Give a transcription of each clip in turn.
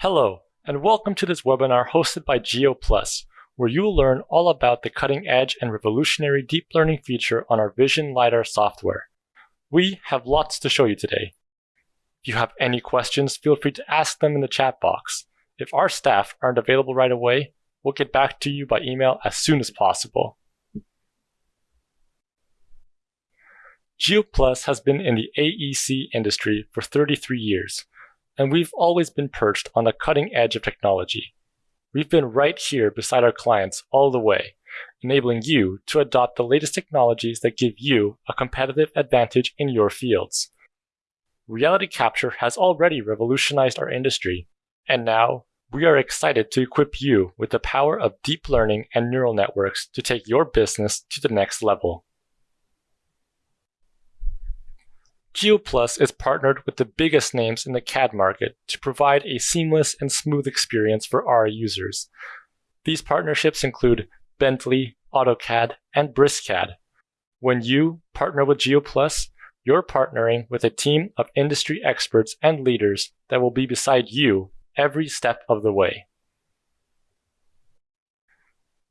Hello, and welcome to this webinar hosted by GeoPlus, where you will learn all about the cutting edge and revolutionary deep learning feature on our Vision LiDAR software. We have lots to show you today. If you have any questions, feel free to ask them in the chat box. If our staff aren't available right away, we'll get back to you by email as soon as possible. GeoPlus has been in the AEC industry for 33 years, and we've always been perched on the cutting edge of technology. We've been right here beside our clients all the way, enabling you to adopt the latest technologies that give you a competitive advantage in your fields. Reality capture has already revolutionized our industry, and now we are excited to equip you with the power of deep learning and neural networks to take your business to the next level. GeoPlus is partnered with the biggest names in the CAD market to provide a seamless and smooth experience for our users. These partnerships include Bentley, AutoCAD, and BricsCAD. When you partner with GeoPlus, you're partnering with a team of industry experts and leaders that will be beside you every step of the way.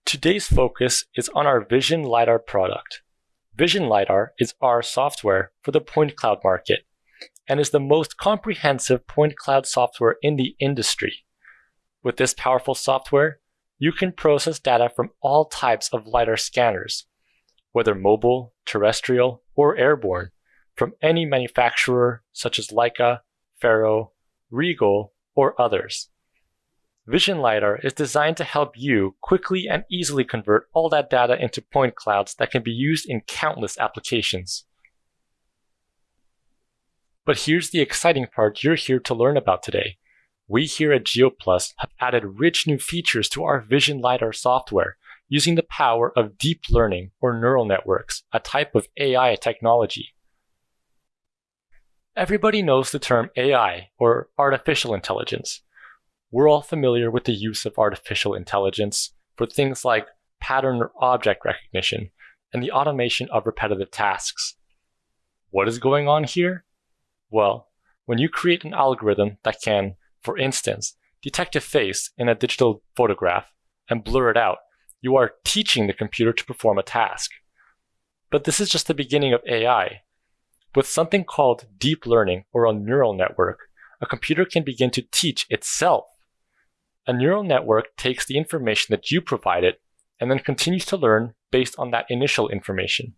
Today's focus is on our Vision LiDAR product. Vision LiDAR is our software for the point cloud market and is the most comprehensive point cloud software in the industry. With this powerful software, you can process data from all types of LiDAR scanners, whether mobile, terrestrial, or airborne, from any manufacturer such as Leica, Faro, Riegl, or others. Vision LiDAR is designed to help you quickly and easily convert all that data into point clouds that can be used in countless applications. But here's the exciting part you're here to learn about today. We here at GeoPlus have added rich new features to our Vision LiDAR software using the power of deep learning or neural networks, a type of AI technology. Everybody knows the term AI, or artificial intelligence. We're all familiar with the use of artificial intelligence for things like pattern or object recognition and the automation of repetitive tasks. What is going on here? Well, when you create an algorithm that can, for instance, detect a face in a digital photograph and blur it out, you are teaching the computer to perform a task. But this is just the beginning of AI. With something called deep learning or a neural network, a computer can begin to teach itself a neural network takes the information that you provided and then continues to learn based on that initial information.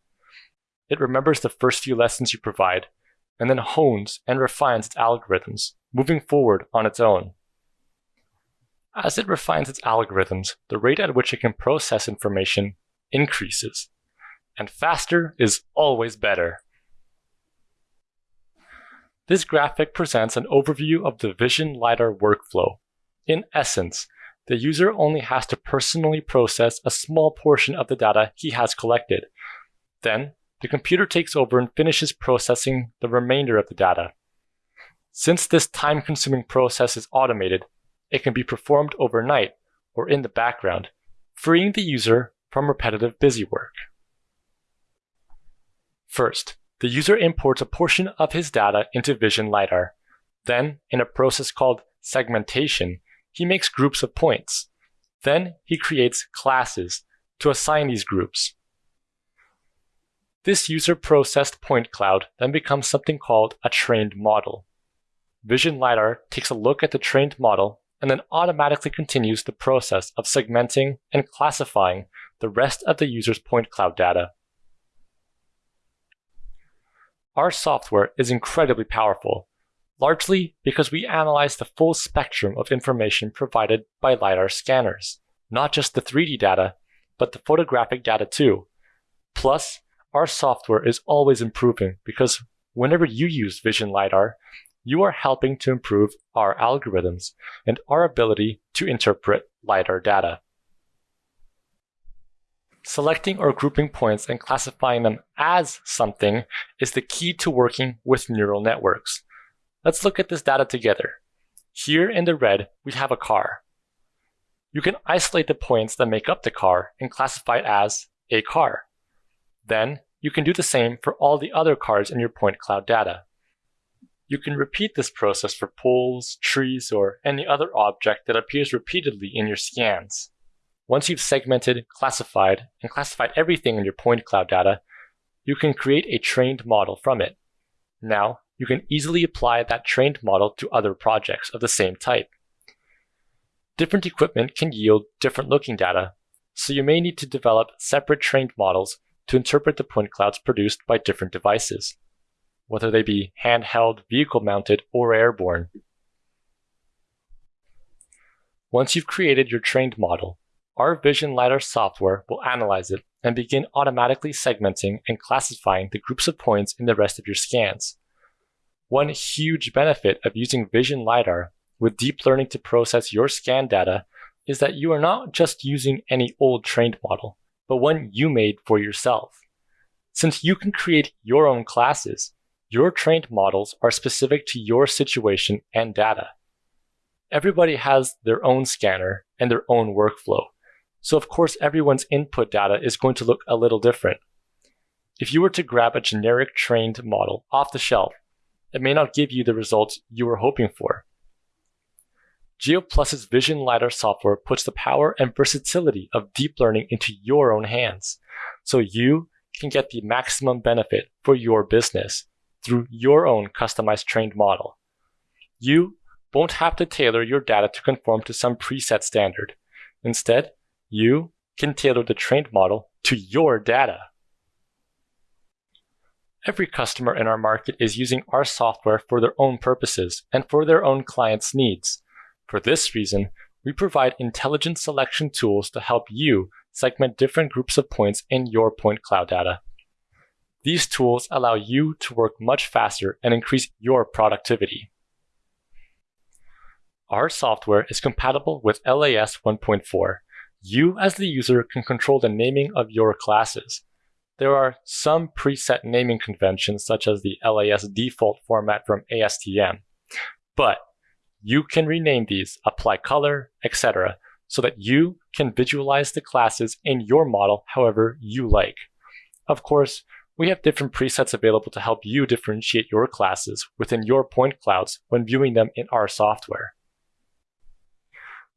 It remembers the first few lessons you provide and then hones and refines its algorithms, moving forward on its own. As it refines its algorithms, the rate at which it can process information increases. And faster is always better. This graphic presents an overview of the Vision LiDAR workflow in essence, the user only has to personally process a small portion of the data he has collected. Then, the computer takes over and finishes processing the remainder of the data. Since this time-consuming process is automated, it can be performed overnight or in the background, freeing the user from repetitive busy work. First, the user imports a portion of his data into Vision LiDAR. Then, in a process called segmentation, he makes groups of points. Then he creates classes to assign these groups. This user-processed point cloud then becomes something called a trained model. Vision LiDAR takes a look at the trained model and then automatically continues the process of segmenting and classifying the rest of the user's point cloud data. Our software is incredibly powerful largely because we analyze the full spectrum of information provided by LiDAR scanners, not just the 3D data, but the photographic data too. Plus, our software is always improving because whenever you use Vision LiDAR, you are helping to improve our algorithms and our ability to interpret LiDAR data. Selecting or grouping points and classifying them as something is the key to working with neural networks. Let's look at this data together. Here in the red, we have a car. You can isolate the points that make up the car and classify it as a car. Then you can do the same for all the other cars in your point cloud data. You can repeat this process for poles, trees, or any other object that appears repeatedly in your scans. Once you've segmented, classified, and classified everything in your point cloud data, you can create a trained model from it. Now, you can easily apply that trained model to other projects of the same type. Different equipment can yield different looking data, so you may need to develop separate trained models to interpret the point clouds produced by different devices, whether they be handheld, vehicle mounted, or airborne. Once you've created your trained model, our Vision LiDAR software will analyze it and begin automatically segmenting and classifying the groups of points in the rest of your scans. One huge benefit of using Vision LiDAR with deep learning to process your scan data is that you are not just using any old trained model, but one you made for yourself. Since you can create your own classes, your trained models are specific to your situation and data. Everybody has their own scanner and their own workflow, so of course everyone's input data is going to look a little different. If you were to grab a generic trained model off the shelf, it may not give you the results you were hoping for. GeoPlus's Vision LiDAR software puts the power and versatility of deep learning into your own hands, so you can get the maximum benefit for your business through your own customized trained model. You won't have to tailor your data to conform to some preset standard. Instead, you can tailor the trained model to your data. Every customer in our market is using our software for their own purposes and for their own clients' needs. For this reason, we provide intelligent selection tools to help you segment different groups of points in your point cloud data. These tools allow you to work much faster and increase your productivity. Our software is compatible with LAS 1.4, you as the user can control the naming of your classes. There are some preset naming conventions such as the LAS default format from ASTM, but you can rename these, apply color, etc., so that you can visualize the classes in your model however you like. Of course, we have different presets available to help you differentiate your classes within your point clouds when viewing them in our software.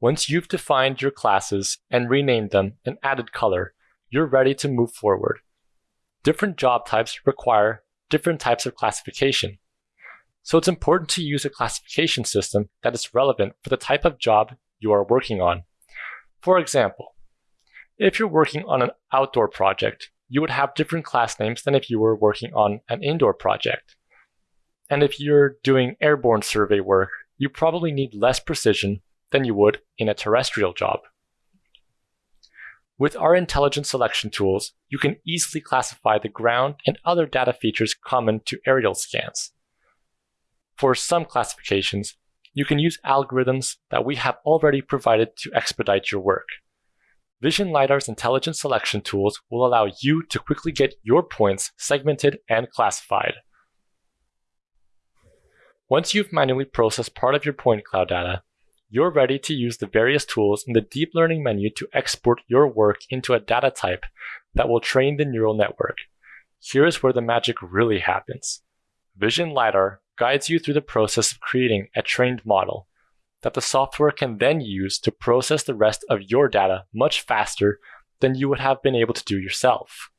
Once you've defined your classes and renamed them and added color, you're ready to move forward. Different job types require different types of classification. So it's important to use a classification system that is relevant for the type of job you are working on. For example, if you're working on an outdoor project, you would have different class names than if you were working on an indoor project. And if you're doing airborne survey work, you probably need less precision than you would in a terrestrial job. With our intelligent selection tools, you can easily classify the ground and other data features common to aerial scans. For some classifications, you can use algorithms that we have already provided to expedite your work. Vision LiDAR's intelligent selection tools will allow you to quickly get your points segmented and classified. Once you've manually processed part of your point cloud data, you're ready to use the various tools in the deep learning menu to export your work into a data type that will train the neural network. Here's where the magic really happens. Vision LiDAR guides you through the process of creating a trained model that the software can then use to process the rest of your data much faster than you would have been able to do yourself.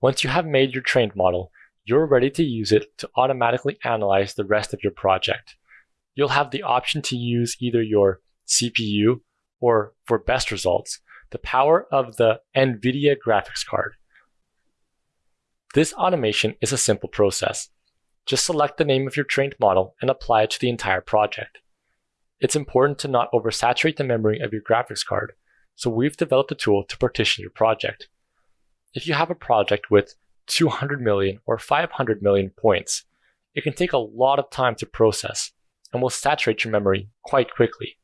Once you have made your trained model, you're ready to use it to automatically analyze the rest of your project you'll have the option to use either your CPU or, for best results, the power of the NVIDIA graphics card. This automation is a simple process. Just select the name of your trained model and apply it to the entire project. It's important to not oversaturate the memory of your graphics card, so we've developed a tool to partition your project. If you have a project with 200 million or 500 million points, it can take a lot of time to process, and will saturate your memory quite quickly.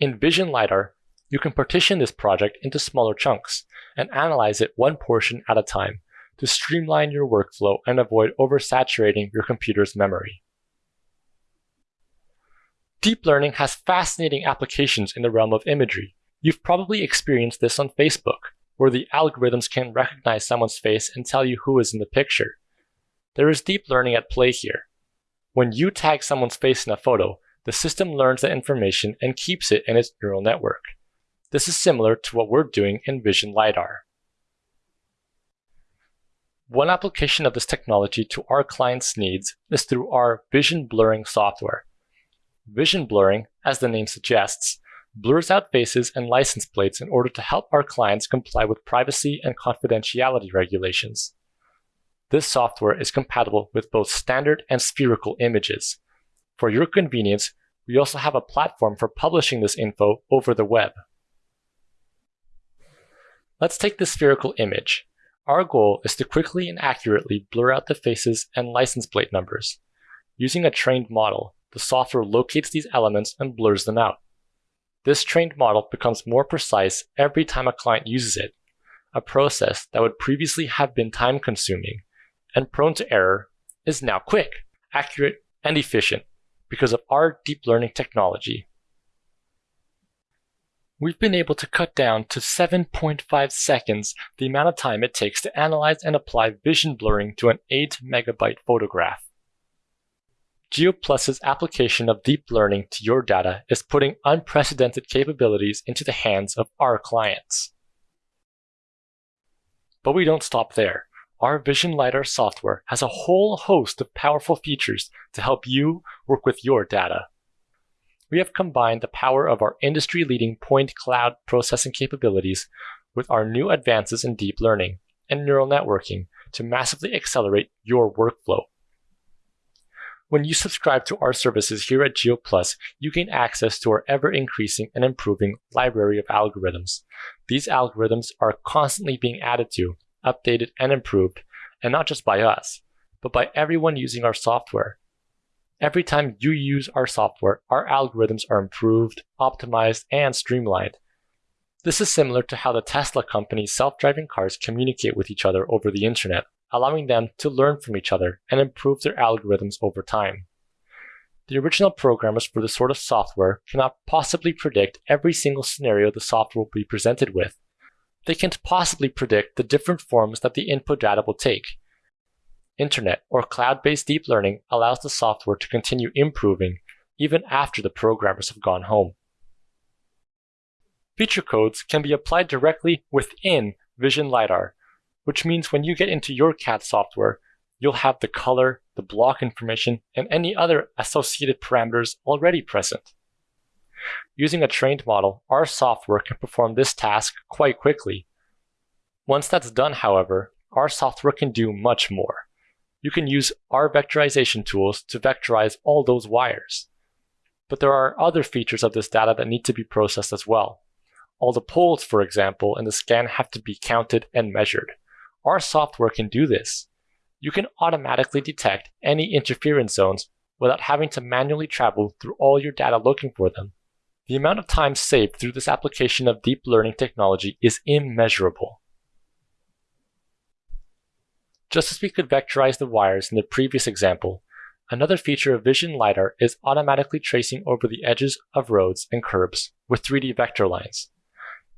In Vision LiDAR, you can partition this project into smaller chunks and analyze it one portion at a time to streamline your workflow and avoid oversaturating your computer's memory. Deep learning has fascinating applications in the realm of imagery. You've probably experienced this on Facebook, where the algorithms can recognize someone's face and tell you who is in the picture. There is deep learning at play here. When you tag someone's face in a photo, the system learns that information and keeps it in its neural network. This is similar to what we're doing in Vision LiDAR. One application of this technology to our clients' needs is through our vision blurring software. Vision blurring, as the name suggests, blurs out faces and license plates in order to help our clients comply with privacy and confidentiality regulations. This software is compatible with both standard and spherical images. For your convenience, we also have a platform for publishing this info over the web. Let's take the spherical image. Our goal is to quickly and accurately blur out the faces and license plate numbers. Using a trained model, the software locates these elements and blurs them out. This trained model becomes more precise every time a client uses it, a process that would previously have been time consuming and prone to error is now quick, accurate, and efficient because of our deep learning technology. We've been able to cut down to 7.5 seconds the amount of time it takes to analyze and apply vision blurring to an 8 megabyte photograph. GeoPlus's application of deep learning to your data is putting unprecedented capabilities into the hands of our clients. But we don't stop there our Vision LiDAR software has a whole host of powerful features to help you work with your data. We have combined the power of our industry-leading point cloud processing capabilities with our new advances in deep learning and neural networking to massively accelerate your workflow. When you subscribe to our services here at GeoPlus, you gain access to our ever increasing and improving library of algorithms. These algorithms are constantly being added to updated, and improved, and not just by us, but by everyone using our software. Every time you use our software, our algorithms are improved, optimized, and streamlined. This is similar to how the Tesla company's self-driving cars communicate with each other over the internet, allowing them to learn from each other and improve their algorithms over time. The original programmers for this sort of software cannot possibly predict every single scenario the software will be presented with, they can't possibly predict the different forms that the input data will take. Internet or cloud-based deep learning allows the software to continue improving even after the programmers have gone home. Feature codes can be applied directly within Vision LiDAR, which means when you get into your CAD software, you'll have the color, the block information, and any other associated parameters already present. Using a trained model, our software can perform this task quite quickly. Once that's done, however, our software can do much more. You can use our vectorization tools to vectorize all those wires. But there are other features of this data that need to be processed as well. All the poles, for example, in the scan have to be counted and measured. Our software can do this. You can automatically detect any interference zones without having to manually travel through all your data looking for them. The amount of time saved through this application of deep learning technology is immeasurable. Just as we could vectorize the wires in the previous example, another feature of Vision LiDAR is automatically tracing over the edges of roads and curbs with 3D vector lines.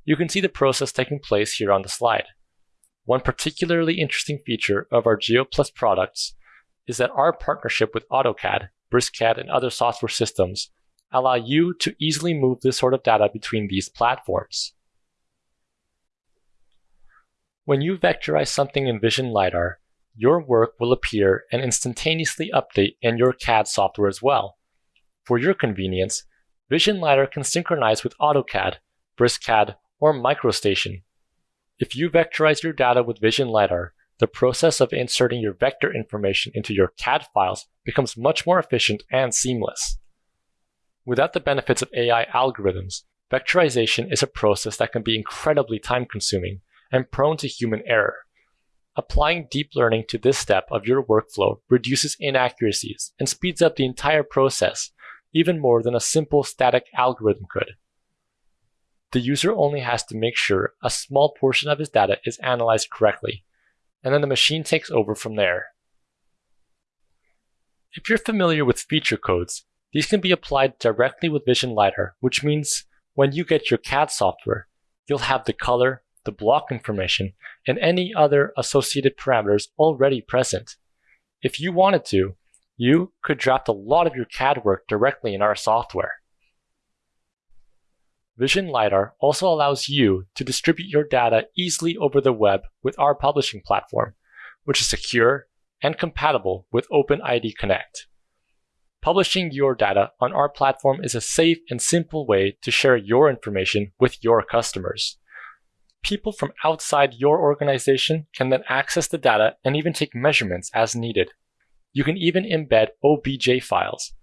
You can see the process taking place here on the slide. One particularly interesting feature of our GeoPlus products is that our partnership with AutoCAD, BricsCAD, and other software systems allow you to easily move this sort of data between these platforms. When you vectorize something in Vision LiDAR, your work will appear and instantaneously update in your CAD software as well. For your convenience, Vision LiDAR can synchronize with AutoCAD, BricsCAD, or MicroStation. If you vectorize your data with Vision LiDAR, the process of inserting your vector information into your CAD files becomes much more efficient and seamless. Without the benefits of AI algorithms, vectorization is a process that can be incredibly time consuming and prone to human error. Applying deep learning to this step of your workflow reduces inaccuracies and speeds up the entire process, even more than a simple static algorithm could. The user only has to make sure a small portion of his data is analyzed correctly, and then the machine takes over from there. If you're familiar with feature codes, these can be applied directly with Vision LiDAR, which means when you get your CAD software, you'll have the color, the block information, and any other associated parameters already present. If you wanted to, you could draft a lot of your CAD work directly in our software. Vision LiDAR also allows you to distribute your data easily over the web with our publishing platform, which is secure and compatible with OpenID Connect. Publishing your data on our platform is a safe and simple way to share your information with your customers. People from outside your organization can then access the data and even take measurements as needed. You can even embed OBJ files.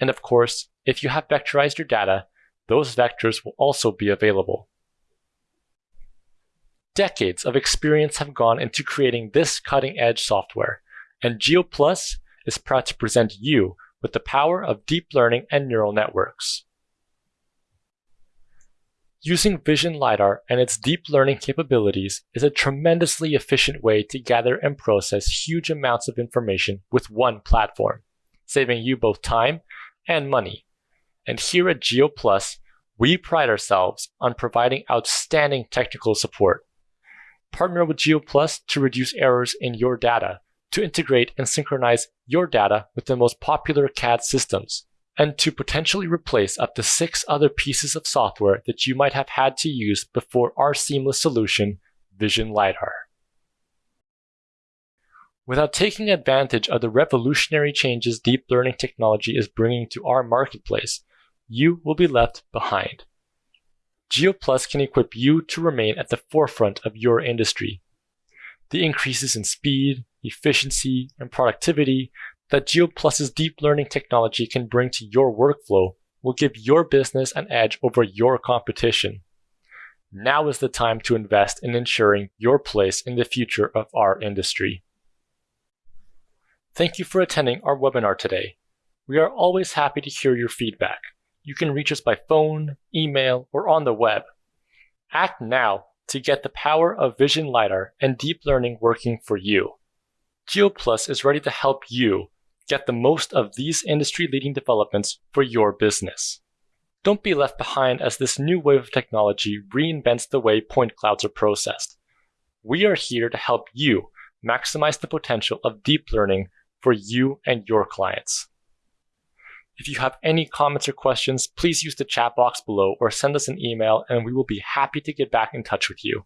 And of course, if you have vectorized your data, those vectors will also be available. Decades of experience have gone into creating this cutting edge software, and GeoPlus is proud to present you with the power of deep learning and neural networks. Using Vision LiDAR and its deep learning capabilities is a tremendously efficient way to gather and process huge amounts of information with one platform, saving you both time and money. And here at GeoPlus, we pride ourselves on providing outstanding technical support. Partner with GeoPlus to reduce errors in your data, to integrate and synchronize your data with the most popular CAD systems, and to potentially replace up to six other pieces of software that you might have had to use before our seamless solution, Vision LiDAR. Without taking advantage of the revolutionary changes deep learning technology is bringing to our marketplace, you will be left behind. GeoPlus can equip you to remain at the forefront of your industry. The increases in speed, efficiency, and productivity that GeoPlus's deep learning technology can bring to your workflow will give your business an edge over your competition. Now is the time to invest in ensuring your place in the future of our industry. Thank you for attending our webinar today. We are always happy to hear your feedback you can reach us by phone, email, or on the web. Act now to get the power of Vision LiDAR and deep learning working for you. GeoPlus is ready to help you get the most of these industry leading developments for your business. Don't be left behind as this new wave of technology reinvents the way point clouds are processed. We are here to help you maximize the potential of deep learning for you and your clients. If you have any comments or questions, please use the chat box below or send us an email and we will be happy to get back in touch with you.